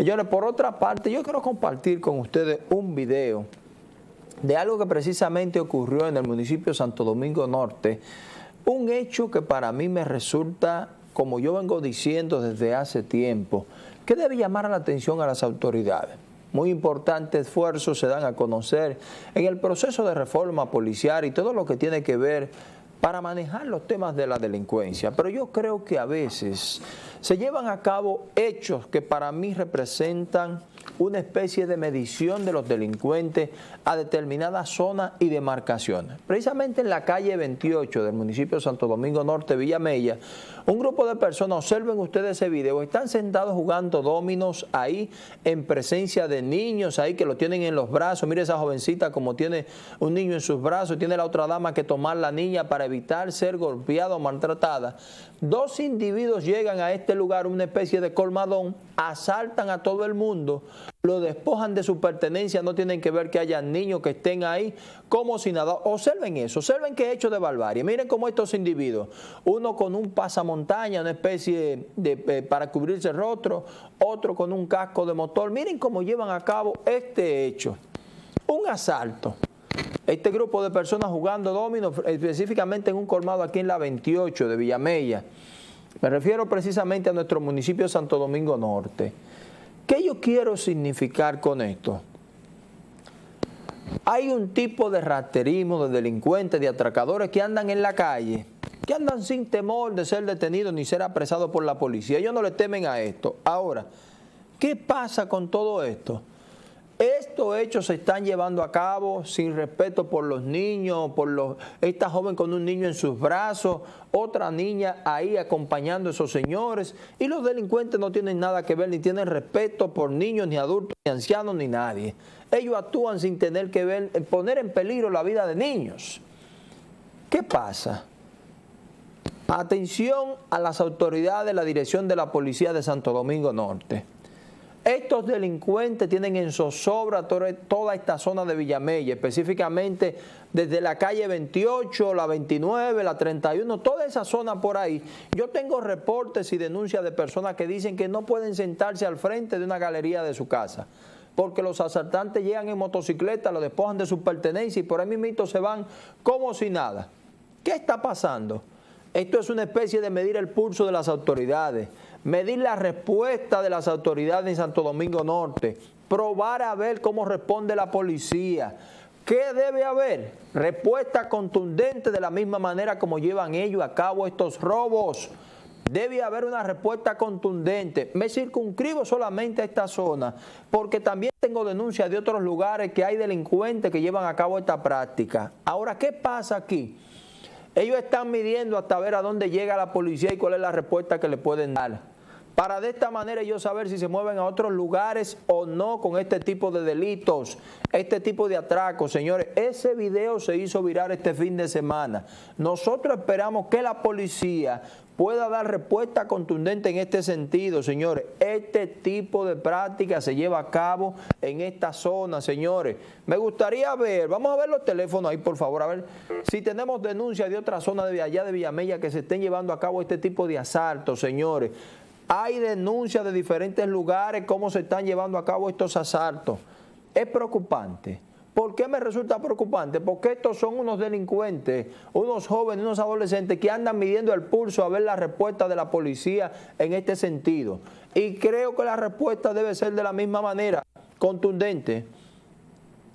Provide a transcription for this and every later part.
Señores, por otra parte, yo quiero compartir con ustedes un video de algo que precisamente ocurrió en el municipio de Santo Domingo Norte, un hecho que para mí me resulta, como yo vengo diciendo desde hace tiempo, que debe llamar la atención a las autoridades. Muy importantes esfuerzos se dan a conocer en el proceso de reforma policial y todo lo que tiene que ver para manejar los temas de la delincuencia. Pero yo creo que a veces se llevan a cabo hechos que para mí representan una especie de medición de los delincuentes a determinadas zonas y demarcaciones. Precisamente en la calle 28 del municipio de Santo Domingo Norte, Villamella, un grupo de personas, observen ustedes ese video, están sentados jugando dominos ahí en presencia de niños ahí que lo tienen en los brazos. Mire esa jovencita como tiene un niño en sus brazos, tiene la otra dama que tomar la niña para evitar ser golpeada o maltratada. Dos individuos llegan a este lugar, una especie de colmadón, asaltan a todo el mundo, lo despojan de su pertenencia, no tienen que ver que haya niños que estén ahí como si nada. Observen eso, observen qué hecho de barbarie. Miren cómo estos individuos, uno con un pasamontaña, una especie de, eh, para cubrirse el rostro, otro con un casco de motor. Miren cómo llevan a cabo este hecho. Un asalto. Este grupo de personas jugando domino, específicamente en un colmado aquí en la 28 de Villamella. Me refiero precisamente a nuestro municipio de Santo Domingo Norte. ¿Qué yo quiero significar con esto? Hay un tipo de raterismo, de delincuentes, de atracadores que andan en la calle, que andan sin temor de ser detenidos ni ser apresados por la policía. Ellos no le temen a esto. Ahora, ¿qué pasa con todo esto? Estos hechos se están llevando a cabo sin respeto por los niños, por los, esta joven con un niño en sus brazos, otra niña ahí acompañando a esos señores y los delincuentes no tienen nada que ver ni tienen respeto por niños, ni adultos, ni ancianos, ni nadie. Ellos actúan sin tener que ver, poner en peligro la vida de niños. ¿Qué pasa? Atención a las autoridades de la dirección de la Policía de Santo Domingo Norte. Estos delincuentes tienen en zozobra toda esta zona de Villamella, específicamente desde la calle 28, la 29, la 31, toda esa zona por ahí. Yo tengo reportes y denuncias de personas que dicen que no pueden sentarse al frente de una galería de su casa porque los asaltantes llegan en motocicleta, lo despojan de su pertenencia y por ahí mismo se van como si nada. ¿Qué está pasando? Esto es una especie de medir el pulso de las autoridades medir la respuesta de las autoridades en Santo Domingo Norte, probar a ver cómo responde la policía. ¿Qué debe haber? Respuesta contundente de la misma manera como llevan ellos a cabo estos robos. Debe haber una respuesta contundente. Me circunscribo solamente a esta zona porque también tengo denuncias de otros lugares que hay delincuentes que llevan a cabo esta práctica. Ahora, ¿qué pasa aquí? Ellos están midiendo hasta ver a dónde llega la policía y cuál es la respuesta que le pueden dar. Para de esta manera ellos saber si se mueven a otros lugares o no con este tipo de delitos, este tipo de atracos. Señores, ese video se hizo virar este fin de semana. Nosotros esperamos que la policía pueda dar respuesta contundente en este sentido, señores. Este tipo de práctica se lleva a cabo en esta zona, señores. Me gustaría ver, vamos a ver los teléfonos ahí, por favor, a ver si tenemos denuncias de otra zona de allá de Villamella que se estén llevando a cabo este tipo de asaltos, señores. Hay denuncias de diferentes lugares cómo se están llevando a cabo estos asaltos. Es preocupante. ¿Por qué me resulta preocupante? Porque estos son unos delincuentes, unos jóvenes, unos adolescentes que andan midiendo el pulso a ver la respuesta de la policía en este sentido. Y creo que la respuesta debe ser de la misma manera, contundente.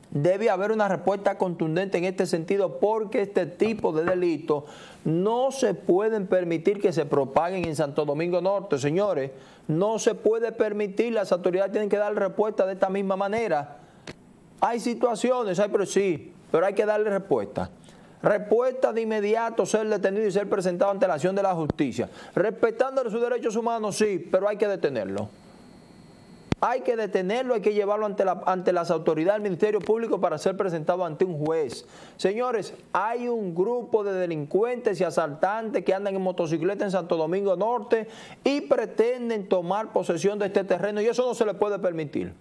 Debe haber una respuesta contundente en este sentido porque este tipo de delitos no se pueden permitir que se propaguen en Santo Domingo Norte, señores. No se puede permitir, las autoridades tienen que dar respuesta de esta misma manera hay situaciones, hay, pero sí, pero hay que darle respuesta. Respuesta de inmediato, ser detenido y ser presentado ante la acción de la justicia. Respetando sus derechos humanos, sí, pero hay que detenerlo. Hay que detenerlo, hay que llevarlo ante, la, ante las autoridades del Ministerio Público para ser presentado ante un juez. Señores, hay un grupo de delincuentes y asaltantes que andan en motocicleta en Santo Domingo Norte y pretenden tomar posesión de este terreno y eso no se le puede permitir.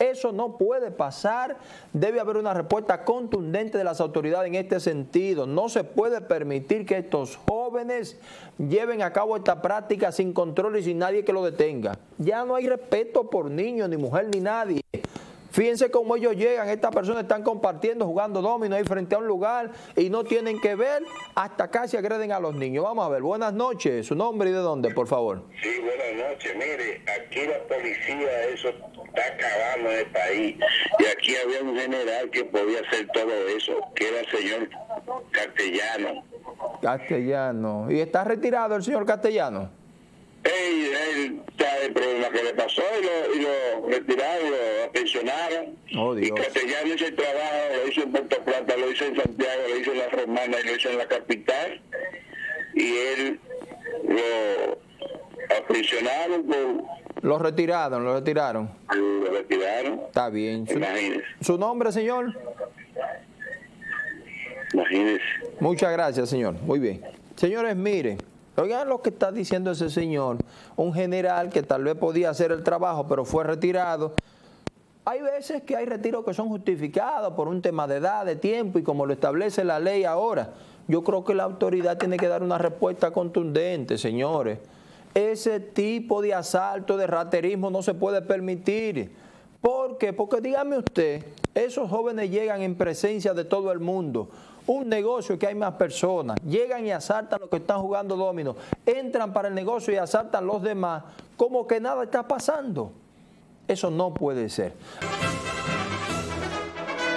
Eso no puede pasar. Debe haber una respuesta contundente de las autoridades en este sentido. No se puede permitir que estos jóvenes lleven a cabo esta práctica sin control y sin nadie que lo detenga. Ya no hay respeto por niños, ni mujer, ni nadie. Fíjense cómo ellos llegan, estas personas están compartiendo, jugando domino ahí frente a un lugar y no tienen que ver, hasta casi agreden a los niños. Vamos a ver, buenas noches, su nombre y de dónde, por favor. Sí, buenas noches. Mire, aquí la policía, eso está acabando en el país. Y aquí había un general que podía hacer todo eso, que era el señor Castellano. Castellano. ¿Y está retirado el señor Castellano? Él, él sabe el problema que le pasó y lo, y lo retiraron, lo pensionaron. Oh, y. Castellano hizo el trabajo, lo hizo en Puerto Plata, lo hizo en Santiago, lo hizo en la Romana y lo hizo en la capital. Y él lo aprisionaron, por, Lo retiraron, lo retiraron. lo retiraron. Está bien. ¿Su, Imagínese, su nombre, señor? imagínese. Muchas gracias, señor. Muy bien. Señores, miren, oigan lo que está diciendo ese señor, un general que tal vez podía hacer el trabajo, pero fue retirado. Hay veces que hay retiros que son justificados por un tema de edad, de tiempo y como lo establece la ley ahora. Yo creo que la autoridad tiene que dar una respuesta contundente, señores. Ese tipo de asalto, de raterismo no se puede permitir. ¿Por qué? Porque dígame usted, esos jóvenes llegan en presencia de todo el mundo. Un negocio que hay más personas, llegan y asaltan los que están jugando domino, entran para el negocio y asaltan los demás, como que nada está pasando. Eso no puede ser.